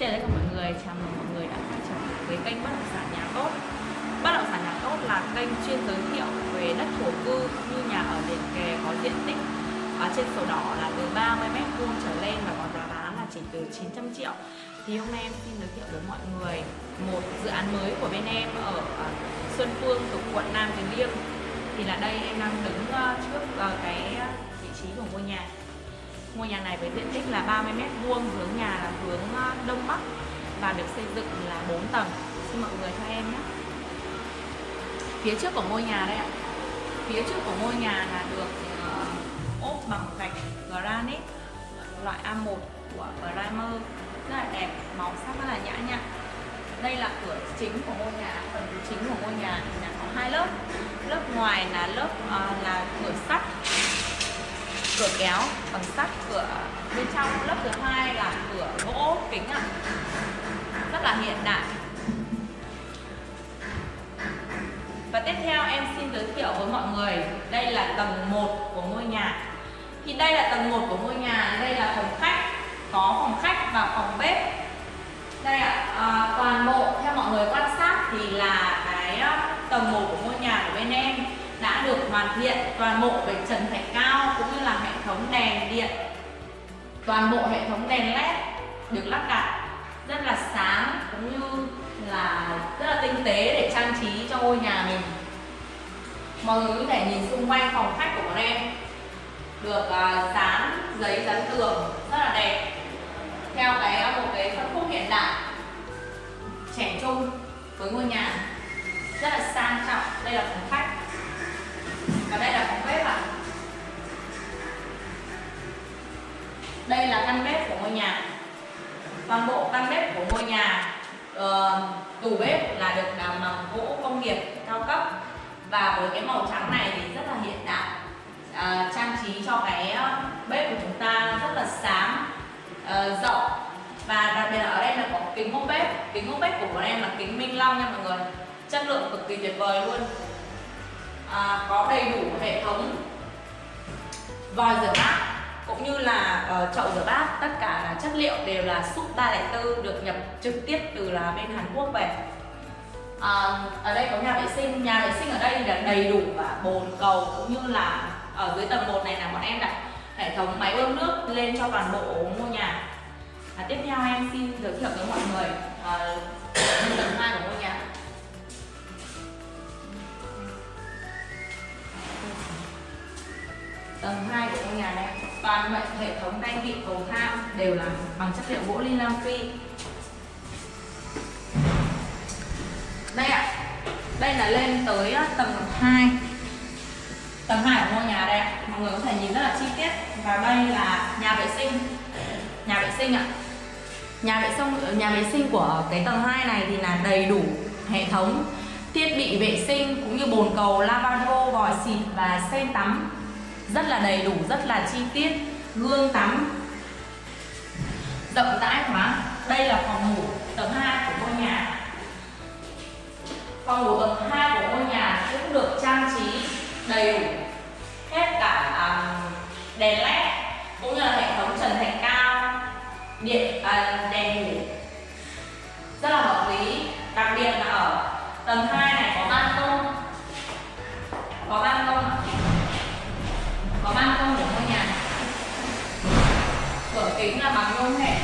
Xin chào tất cả mọi người, chào mừng mọi người đã quay trở lại với kênh Bất động sản nhà tốt. Bất động sản nhà tốt là kênh chuyên giới thiệu về đất thổ cư như nhà ở liền kề có diện tích ở trên sổ đỏ là từ 30m2 trở lên và có giá bán là chỉ từ 900 triệu. Thì hôm nay em xin giới thiệu với mọi người một dự án mới của bên em ở à, Xuân Phương thuộc quận Nam Từ Liêm. Thì là đây em đang đứng à, trước à, cái vị trí của ngôi nhà. Ngôi nhà này với diện tích là 30 m vuông, hướng nhà là hướng ờ, đông bắc và được xây dựng là 4 tầng. Xin mọi người cho em nhé. Phía trước của ngôi nhà đây ạ. Phía trước của ngôi nhà là được ờ, ốp bằng gạch granite loại A1 của Primer rất là đẹp, màu sắc rất là nhã nhặn. Đây là cửa chính của ngôi nhà, phần chính của ngôi nhà thì là có hai lớp. Lớp ngoài là lớp uh, là cửa sắt cửa kéo bằng sắt cửa bên trong lớp thứ hai là cửa gỗ kính ạ. Rất là hiện đại. Và tiếp theo em xin giới thiệu với mọi người đây là tầng 1 của ngôi nhà. Thì đây là tầng 1 của ngôi nhà đây là phòng khách có phòng khách và phòng bếp. Đây ạ à, toàn bộ theo mọi người quan sát thì là cái ờ, tầng 1 của ngôi nhà của bên hoàn thiện toàn bộ về trần thạch cao cũng như là hệ thống đèn điện. Toàn bộ hệ thống đèn led được lắp đặt rất là sáng cũng như là rất là tinh tế để trang trí cho ngôi nhà mình. Mọi người có thể nhìn xung quanh phòng khách của bọn em được uh, dán giấy dán tường rất là đẹp. Theo cái một cái phân khúc hiện đại trẻ trung với ngôi nhà rất là sang trọng. Đây là phòng khách. Căn bếp của ngôi nhà. Toàn bộ căn bếp của ngôi nhà uh, tủ bếp là được làm bằng gỗ công nghiệp cao cấp. Và với cái màu trắng này thì rất là hiện đại. Uh, trang trí cho cái ờ, bếp của chúng ta rất là sáng uh, rộng. Và đặc biệt là ở đây là có kính ốp bếp. Kính ốp bếp của bọn em là kính minh long nha mọi người. Chất lượng cực kỳ tuyệt vời luôn. À, có đầy đủ hệ thống vòi rửa mát cũng như là uh, chậu rửa bát tất cả là chất liệu đều là súp 304 được nhập trực tiếp từ là bên Hàn Quốc về. À, ở đây có nhà vệ sinh. Nhà vệ sinh ở đây là đầy đủ và bồn cầu cũng như là ở dưới tầng 1 này là bọn em đặt hệ thống máy bơm nước lên cho toàn bộ ngôi nhà. À, tiếp theo em xin giới thiệu với mọi người à, tầng 2 của ngôi nhà. Tầng 2 của ngôi nhà này toàn bộ hệ thống tay vịn cầu thang đều là bằng chất liệu gỗ ly phi. Đây ạ à, đây là lên tới ờ, tầng 2 tầng 2 của ngôi nhà đây mọi người có thể nhìn rất là chi tiết. Và đây là nhà vệ sinh. Nhà vệ sinh ạ. À. nhà vệ sinh ờ, nhà vệ sinh của cái tầng 2 này thì là đầy đủ hệ thống thiết bị vệ sinh cũng như bồn cầu lavabo vòi xịt và sen tắm rất là đầy đủ rất là chi tiết. Gương tắm. Rộng rãi quá đây là phòng ngủ tầng 2 của ngôi nhà. Phòng ngủ tầng 2 của ngôi nhà cũng được trang trí đầy đủ. Hết cả um, đèn led cũng như là hệ thống trần thạch cao điện uh, đèn ngủ. Rất là hợp lý. Đặc biệt là ở tầng 2 này có ban công có ban công có ban công của ngôi nhà cửa kính là bằng nhôm hệ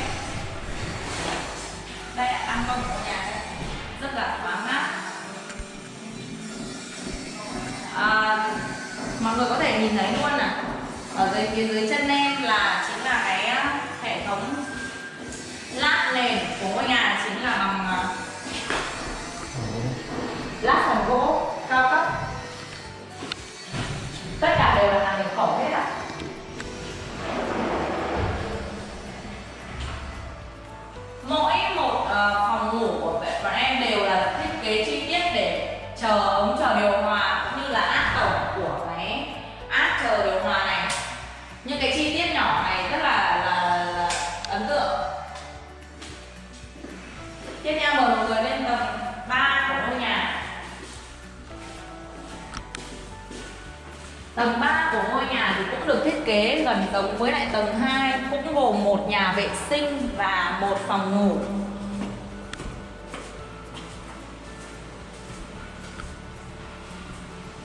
đây là ban công của nhà đây. Rất là thoáng mát. À, mọi người có thể nhìn thấy luôn à ở dưới phía dưới chân em là chính là cái à, hệ thống lát nền của ngôi nhà chính là bằng kế gần giống với lại tầng 2 cũng gồm một nhà vệ sinh và một phòng ngủ.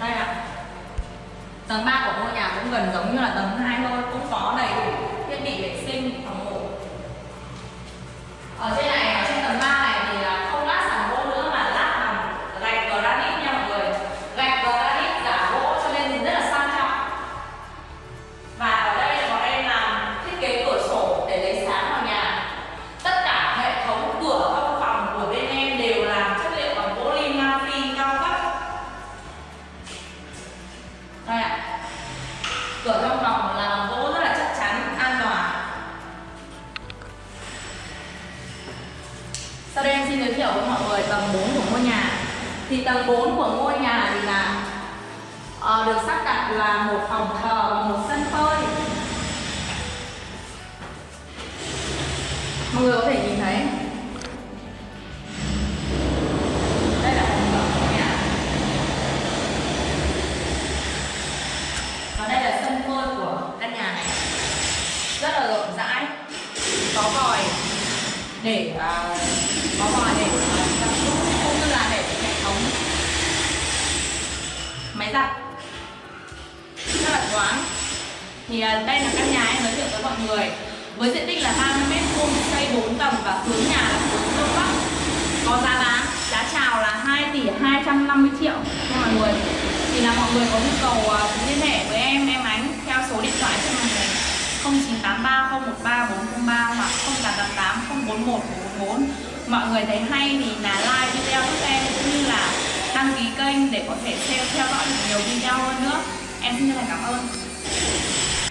Đây ạ. Tầng 3 của ngôi nhà cũng gần giống như là tầng 2 thôi, cũng có đầy đủ thiết bị vệ sinh, phòng ngủ. Ở trên nhà. Thì tầng 4 của ngôi nhà thì là uh, được sắp đặt là một phòng thờ và một sân phơi. Mọi người có thể nhìn thấy. Đây là phòng thờ của nhà. Và đây là sân phơi của căn nhà này. Rất là rộng rãi. Có vòi để uh, có vòi để uh, giặt rũ cũng như là để hệ thống máy giặt. Rất là thoáng. Thì à, đây là căn nhà em giới thiệu với mọi người. Với diện tích là 30 mét vuông, xây 4 tầng và hướng nhà là hướng đông bắc. Có giá bán, giá chào là 2 tỷ 250 triệu cho mọi người. Thì là mọi người có nhu cầu à, liên hệ với em em ánh theo số điện thoại trên màn hình 0983 013 403 hoặc 0888 041 444 mọi người thấy hay thì là like video giúp em cũng như là đăng ký kênh để có thể theo theo dõi được nhiều video hơn nữa. Em xin chân thành cảm ơn.